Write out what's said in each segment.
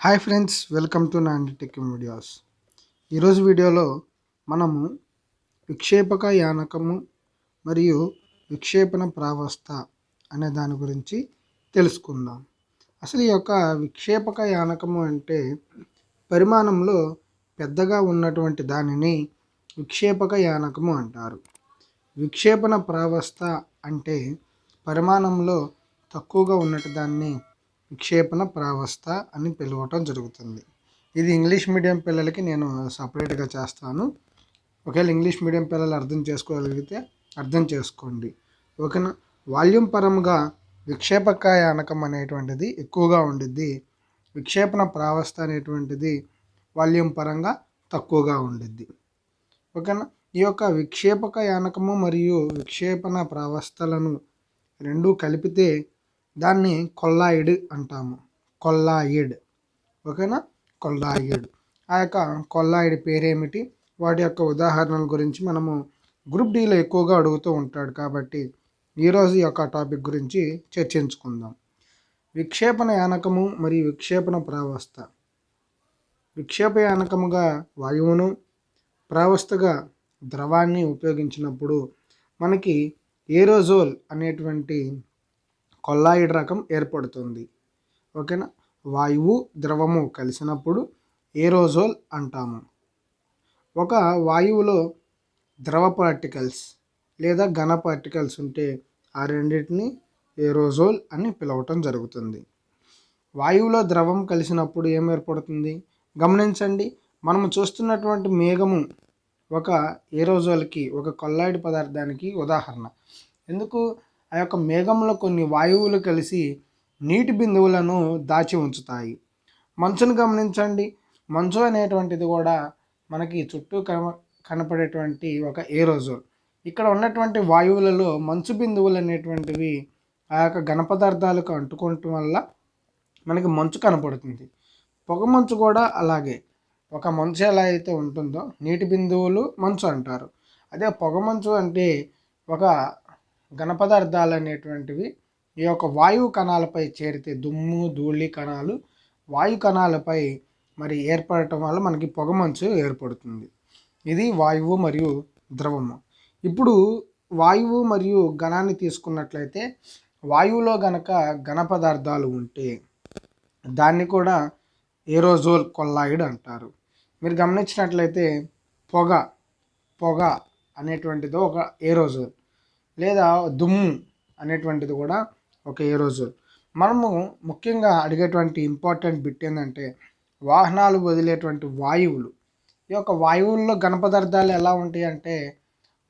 Hi friends welcome to Nandi tech videos ఈరోజు వీడియోలో మనము విక్షేపక యానకము మరియు విక్షేపణ ప్రావస్థ అనే దాని గురించి తెలుసుకుందాం. అసలు ఈ యొక్క విక్షేపక యానకము అంటే పరిమాణంలో పెద్దగా ఉన్నటువంటి దానిని విక్షేపక యానకము అంటారు. విక్షేపణ ప్రావస్థ అంటే పరిమాణంలో తక్కువగా ఉన్నటి దాన్ని విక్షేపణ ప్రావస్థ అని పిలవటం జరుగుతుంది. ఇది ఇంగ్లీష్ మీడియం పిల్లలకి నేను సపరేట్గా చేస్తాను. ఒకవేళ ఇంగ్లీష్ మీడియం పిల్లలు అర్థం చేసుకోగలిగితే అర్థం చేసుకోండి. ఓకేనా వాల్యూమ్ పరంగా విక్షేపక యానకం అనేటువంటిది ఎక్కువగా ఉండిద్ది. విక్షేపణ ప్రావస్థ అనేటువంటిది వాల్యూమ్ పరంగా తక్కువగా ఉండిద్ది. ఓకేనా ఈ యొక్క విక్షేపక యానకము మరియు విక్షేపణ ప్రావస్థలను రెండూ కలిపితే దాన్ని కొల్లాయిడ్ అంటాము. కొల్లాయిడ్. ఓకేనా? కొల్లాయిడ్. ఆ యొక్క కొల్లాయిడ్ పేరేమిటి? వాటి యొక్క ఉదాహరణల గురించి మనము గ్రూప్ డీలో ఎక్కువగా అడుగుతూ ఉంటాడు కాబట్టి ఈరోజు ఈ యొక్క టాపిక్ గురించి చర్చించుకుందాం. విక్షేపణ యానకము మరియు విక్షేపణ ప్రావస్థ. విక్షేప యానకముగా వాయువును ప్రావస్థగా ద్రవాన్ని ఉపయోగించినప్పుడు మనకి ఏరోజోల్ అనేటువంటి కొల్లాయిడ్ రకం ఏర్పడుతుంది. ఓకేనా? వాయువు ద్రవము కలిసినప్పుడు ఏరోజోల్ అంటాము. ఒక వాయువులో ద్రవ పార్టికల్స్ లేదా ఘన పార్టికల్స్ ఉంటే ఆ రెండింటిని ఏరోజోల్ అని పిలవటం జరుగుతుంది. వాయువులో ద్రవం కలిసినప్పుడు ఏం ఏర్పడుతుంది? గమనించండి మనము చూస్తున్నటువంటి మేఘము ఒక ఏరోజోల్కి ఒక కొల్లాయిడ్ పదార్థానికి ఉదాహరణ. ఎందుకు? ఆ యొక్క మేఘంలో కొన్ని వాయువులు కలిసి నీటి బిందువులను దాచి ఉంచుతాయి. మంచును గమనించండి. మంచు అనేటువంటిది కూడా మనకి చుట్టూ కన కనపడేటువంటి ఒక ఏరోజోల్ ఇక్కడ ఉన్నటువంటి వాయువులలో మంచు బిందువులు అనేటువంటివి ఆ యొక్క ఘనపదార్థాలకు అంటుకోవటం వల్ల మనకి మంచు కనపడుతుంది. పొగ మంచు కూడా అలాగే. ఒక మంచు ఎలా అయితే ఉంటుందో నీటి బిందువులు మంచు అంటారు. అదే పొగ మంచు అంటే ఒక ఘనపదార్థాలు అనేటువంటివి ఈ యొక్క వాయువు కణాలపై చేరితే దుమ్ము ధూళి కణాలు వాయు కణాలపై మరి ఏర్పడటం వల్ల మనకి పొగమంచు ఏర్పడుతుంది. ఇది వాయువు మరియు ద్రవము. ఇప్పుడు వాయువు మరియు ఘనాన్ని తీసుకున్నట్లయితే వాయువులో గనక ఘన పదార్థాలు ఉంటే దాన్ని కూడా ఏరోజోల్ కొల్లాయిడ్ అంటారు. మీరు గమనించినట్లయితే పొగ పొగ అనేటువంటిది ఒక ఏరోజోల్. లేదా దుమ్ము అనేటువంటిది కూడా ఒక ఏరోజోల్ మనము ముఖ్యంగా అడిగేటువంటి ఇంపార్టెంట్ బిట్ ఏంటంటే వాహనాలు వదిలేటువంటి వాయువులు. ఈ యొక్క వాయువుల్లో ఘన పదార్థాలు ఎలా ఉంటాయి అంటే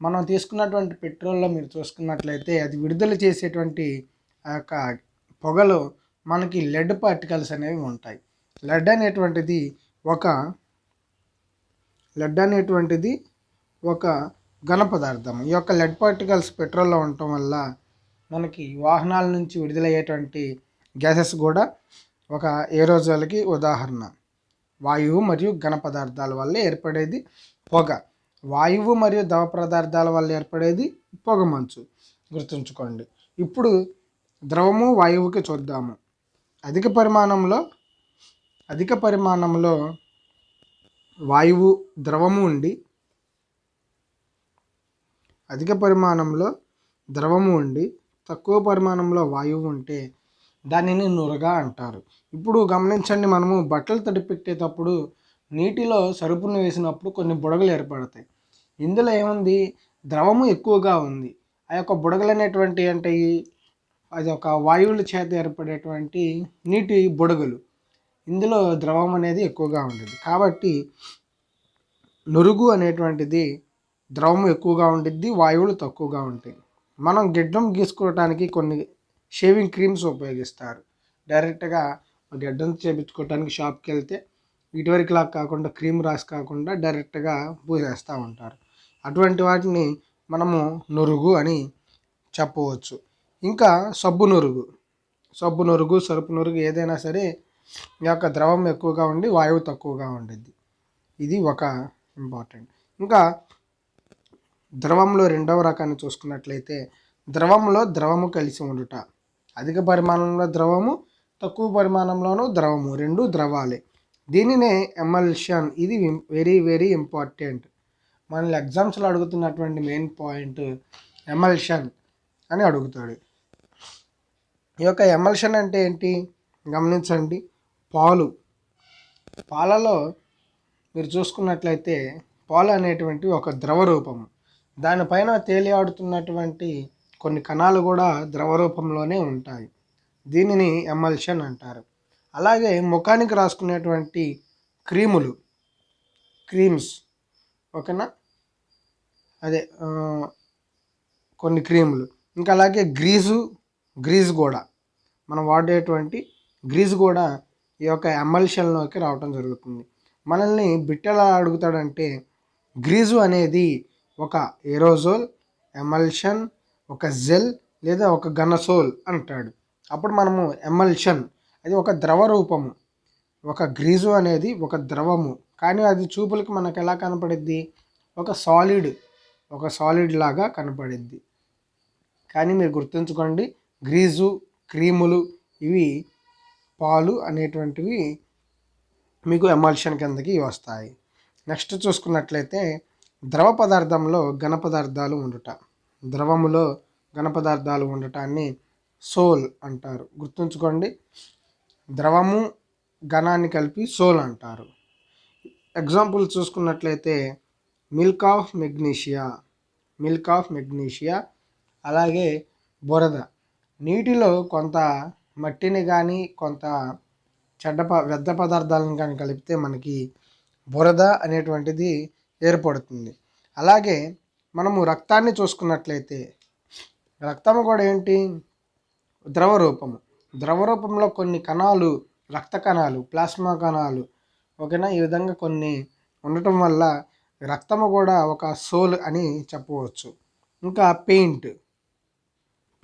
మనం తీసుకున్నటువంటి పెట్రోల్లో మీరు చూసుకున్నట్లయితే అది విడుదల చేసేటువంటి ఆ యొక్క పొగలో మనకి లెడ్ పార్టికల్స్ అనేవి ఉంటాయి. లెడ్ అనేటువంటిది ఒక లెడ్ అనేటువంటిది ఒక ఘన పదార్థం. ఈ యొక్క లెడ్ పార్టికల్స్ పెట్రోల్లో ఉండటం వల్ల మనకి వాహనాల నుంచి విడుదలయ్యేటువంటి గ్యాసెస్ కూడా ఒక ఏరోజోల్కి ఉదాహరణ. వాయువు మరియు ఘన పదార్థాల వల్ల ఏర్పడేది పొగ. వాయువు మరియు ద్రవ పదార్థాల వల్ల ఏర్పడేది పొగ మంచు. గుర్తుంచుకోండి. ఇప్పుడు ద్రవము వాయువుకి చూద్దాము. అధిక పరిమాణంలో అధిక పరిమాణంలో వాయువు ద్రవము ఉండి అధిక పరిమాణంలో ద్రవము ఉండి తక్కువ పరిమాణంలో వాయువు ఉంటే దానిని నురగ అంటారు. ఇప్పుడు గమనించండి మనము బట్టలు తడిపెట్టేటప్పుడు నీటిలో సరుపును వేసినప్పుడు కొన్ని బుడగలు ఏర్పడతాయి. ఇందులో ఏముంది? ద్రవము ఎక్కువగా ఉంది. ఆ యొక్క బుడగలు అనేటువంటి అంటే అది ఒక వాయువుల చేత ఏర్పడేటువంటి నీటి బుడగలు. ఇందులో ద్రవం అనేది ఎక్కువగా ఉండేది. కాబట్టి నురుగు అనేటువంటిది ద్రవం ఎక్కువగా ఉండిద్ది వాయువులు తక్కువగా ఉంటాయి. మనం గిడ్డం గీసుకోవటానికి కొన్ని షేవింగ్ క్రీమ్స్ ఉపయోగిస్తారు. డైరెక్ట్గా గడ్డం చేపించుకోవటానికి షాప్కి వెళ్తే ఇటువరికిలా కాకుండా క్రీమ్ రాసి కాకుండా డైరెక్ట్గా పూసేస్తూ ఉంటారు. అటువంటి వాటిని మనము నురుగు అని చెప్పవచ్చు. ఇంకా సబ్బు నురుగు. సబ్బు నురుగు సరుపు నురుగు ఏదైనా సరే ఈ యొక్క ద్రవం ఎక్కువగా ఉండి వాయువు తక్కువగా ఉండిద్ది. ఇది ఒక ఇంపార్టెంట్. ఇంకా ద్రవంలో రెండవ రకాన్ని చూసుకున్నట్లయితే ద్రవంలో ద్రవము కలిసి ఉండుట. అధిక పరిమాణంలో ద్రవము తక్కువ పరిమాణంలోనూ ద్రవము రెండు ద్రవాలే. దీనినే ఎమల్షన్. ఇది వెరీ వెరీ ఇంపార్టెంట్ మనల్ని ఎగ్జామ్స్లో అడుగుతున్నటువంటి మెయిన్ పాయింట్ ఎమల్షన్ అని అడుగుతాడు. ఈ యొక్క ఎమల్షన్ అంటే ఏంటి? గమనించండి. పాలు. పాలలో మీరు చూసుకున్నట్లయితే పాలు అనేటువంటి ఒక ద్రవ రూపము. దానిపైన తేలియాడుతున్నటువంటి కొన్ని కణాలు కూడా ద్రవ రూపంలోనే ఉంటాయి. దీనిని ఎమల్షన్ అంటారు. అలాగే ముఖానికి రాసుకునేటువంటి క్రీములు క్రీమ్స్ ఓకేనా? అదే కొన్ని క్రీములు. ఇంకా అలాగే గ్రీజు గ్రీజ్ కూడా. మనం వాడేటువంటి గ్రీజ్ కూడా ఈ యొక్క ఎమల్షన్లోకి రావటం జరుగుతుంది. మనల్ని బిట్టెలా అడుగుతాడంటే గ్రీజు అనేది ఒక ఏరోజోల్ ఎమల్షన్ ఒక జెల్ లేదా ఒక గనసోల్ అంటాడు. అప్పుడు మనము ఎమల్షన్ అది ఒక ద్రవ రూపము. ఒక గ్రీజు అనేది ఒక ద్రవము. కానీ అది చూపులకి మనకు ఎలా కనపడిద్ది? ఒక సాలిడ్ ఒక సాలిడ్ లాగా కనపడిద్ది. కానీ మీరు గుర్తుంచుకోండి గ్రీజు క్రీములు ఇవి పాలు అనేటువంటివి మీకు ఎమల్షన్ కిందకి వస్తాయి. నెక్స్ట్ చూసుకున్నట్లయితే ద్రవ పదార్థంలో ఘన పదార్థాలు ఉండుట. ద్రవములో ఘన పదార్థాలు ఉండటాన్ని సోల్ అంటారు. గుర్తుంచుకోండి. ద్రవము ఘనాన్ని కలిపి సోల్ అంటారు. ఎగ్జాంపుల్ చూసుకున్నట్లయితే milk of magnesia milk of magnesia అలాగే బురద. నీటిలో కొంత మట్టిని కానీ కొంత చెడ్డ ప వ్యర్థ పదార్థాలను కానీ కలిపితే మనకి బురద అనేటువంటిది ఏర్పడుతుంది. అలాగే మనము రక్తాన్ని చూసుకున్నట్లయితే రక్తం కూడా ఏంటి? ద్రవ రూపము ద్రవ రూపంలో కొన్ని కణాలు రక్త కణాలు ప్లాస్మా కణాలు ఓకేనా? ఈ విధంగా కొన్ని ఉండటం వల్ల రక్తము కూడా ఒక సోల్ అని చెప్పవచ్చు. ఇంకా పెయింట్.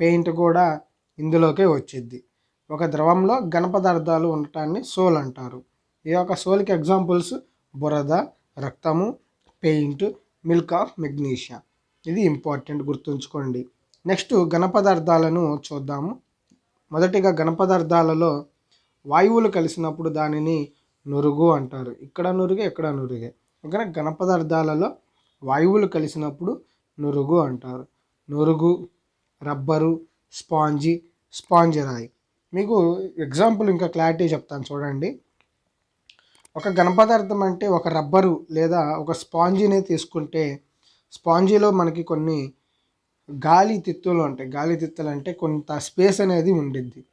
పెయింట్ కూడా ఇందులోకే వచ్చింది ఒక ద్రవంలో ఘన పదార్థాలు ఉండటాన్ని సోల్ అంటారు. ఈ యొక్క సోల్కి ఎగ్జాంపుల్స్ బురద రక్తము పెయింట్ మిల్క్ ఆఫ్ మెగ్నీషియా. ఇది ఇంపార్టెంట్ గుర్తుంచుకోండి. నెక్స్ట్ ఘనపదార్థాలను చూద్దాము. మొదటిగా ఘనపదార్థాలలో వాయువులు కలిసినప్పుడు దానిని నురుగు అంటారు. ఇక్కడ నురుగే ఇక్కడ నురుగే. ఇక్కడ ఘనపదార్థాలలో వాయువులు కలిసినప్పుడు నురుగు అంటారు. నురుగు రబ్బరు స్పాంజి స్పాంజ్ రాయి మీకు ఎగ్జాంపుల్ ఇంకా క్లారిటీ చెప్తాను చూడండి. ఒక ఘనపదార్థం అంటే ఒక రబ్బరు లేదా ఒక స్పాంజీని తీసుకుంటే స్పాంజీలో మనకి కొన్ని గాలి తిత్తులు ఉంటాయి. గాలి తిత్తులు అంటే కొంత స్పేస్ అనేది ఉండిద్ది.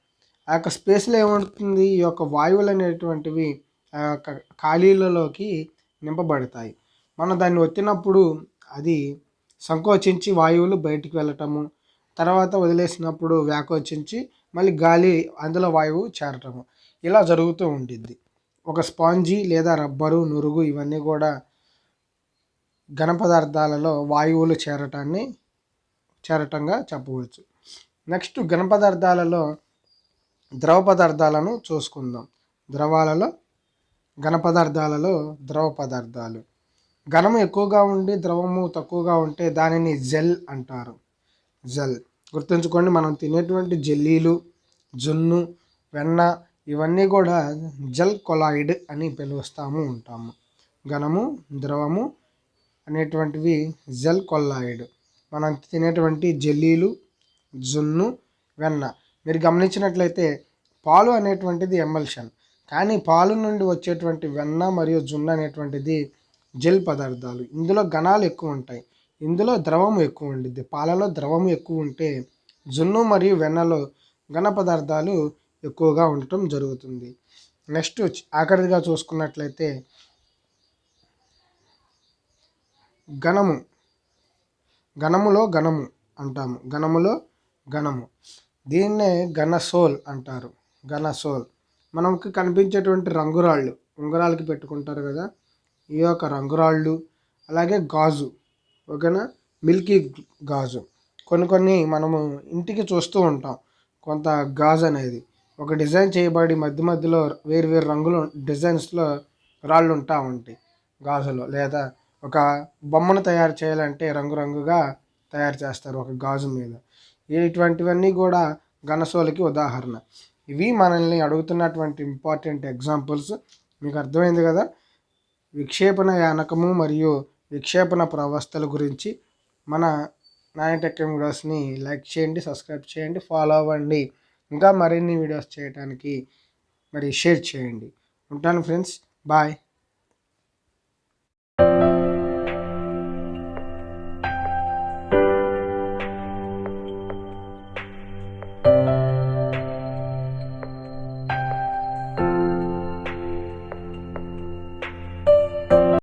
ఆ యొక్క స్పేస్లో ఏమవుతుంది? ఈ యొక్క వాయువులు అనేటువంటివి ఆ యొక్క ఖాళీలలోకి నింపబడతాయి. మనం దాన్ని ఒత్తినప్పుడు అది సంకోచించి వాయువులు బయటికి వెళ్ళటము తర్వాత వదిలేసినప్పుడు వ్యాకోచించి మళ్ళీ గాలి అందులో వాయువు చేరటము. ఇలా జరుగుతూ ఉండిద్ది. ఒక స్పాంజీ లేదా రబ్బరు నురుగు ఇవన్నీ కూడా ఘన పదార్థాలలో వాయువులు చేరటాన్ని చేరటంగా చెప్పవచ్చు. నెక్స్ట్ ఘన పదార్థాలలో ద్రవ పదార్థాలను చూసుకుందాం. ద్రవాలలో ఘన పదార్థాలలో ద్రవ పదార్థాలు. ఘనము ఎక్కువగా ఉండి ద్రవము తక్కువగా ఉంటే దానిని జెల్ అంటారు. జెల్. గుర్తుంచుకోండి మనం తినేటువంటి జెల్లీలు జున్ను వెన్న ఇవన్నీ కూడా జెల్ కొలాయిడ్ అని పిలుస్తాము ఉంటాము. ఘనము ద్రవము అనేటువంటివి జెల్ కొల్లాయిడ్ మనం తినేటువంటి జెల్లీలు జున్ను వెన్న. మీరు గమనించినట్లయితే పాలు అనేటువంటిది ఎమల్షన్. కానీ పాలు నుండి వచ్చేటువంటి వెన్న మరియు జున్ను అనేటువంటిది జెల్ పదార్థాలు. ఇందులో ఘనాలు ఎక్కువ ఉంటాయి. ఇందులో ద్రవం ఎక్కువ ఉండిద్ది. పాలలో ద్రవం ఎక్కువ ఉంటే జున్ను మరియు వెన్నలో ఘన పదార్థాలు ఎక్కువగా ఉండటం జరుగుతుంది. నెక్స్ట్ ఆఖరిగా చూసుకున్నట్లయితే ఘనము. ఘనములో ఘనము అంటాము. ఘనములో ఘనము. దీన్నే ఘనసోల్ అంటారు. ఘనసోల్. మనకు కనిపించేటువంటి రంగురాళ్ళు. ఉంగరాలకి పెట్టుకుంటారు కదా. ఈ యొక్క రంగురాళ్ళు. అలాగే గాజు. ఓకేనా? మిల్కీ గాజు. కొన్ని కొన్ని మనము ఇంటికి చూస్తూ ఉంటాం. కొంత గాజు అనేది. ఒక డిజైన్ చేయబడి మధ్య మధ్యలో వేరువేరు రంగులు డిజైన్స్లో రాళ్ళు ఉంటా ఉంటాయి. గాజులో లేదా ఒక బొమ్మను తయారు చేయాలంటే రంగురంగుగా తయారు చేస్తారు ఒక గాజు మీద. ఇటువంటివన్నీ కూడా ఘనసోలకి ఉదాహరణ. ఇవి మనల్ని అడుగుతున్నటువంటి ఇంపార్టెంట్ ఎగ్జాంపుల్స్. మీకు అర్థమైంది కదా? విక్షేపణ యానకము మరియు విక్షేపణ ప్రవస్థల గురించి మన నాయటెక్ వీడియోస్ని లైక్ చేయండి సబ్స్క్రైబ్ చేయండి ఫాలో అవ్వండి. ఇంకా మరిన్ని వీడియోస్ చేయడానికి మరి షేర్ చేయండి. ఉంటాను ఫ్రెండ్స్. బాయ్.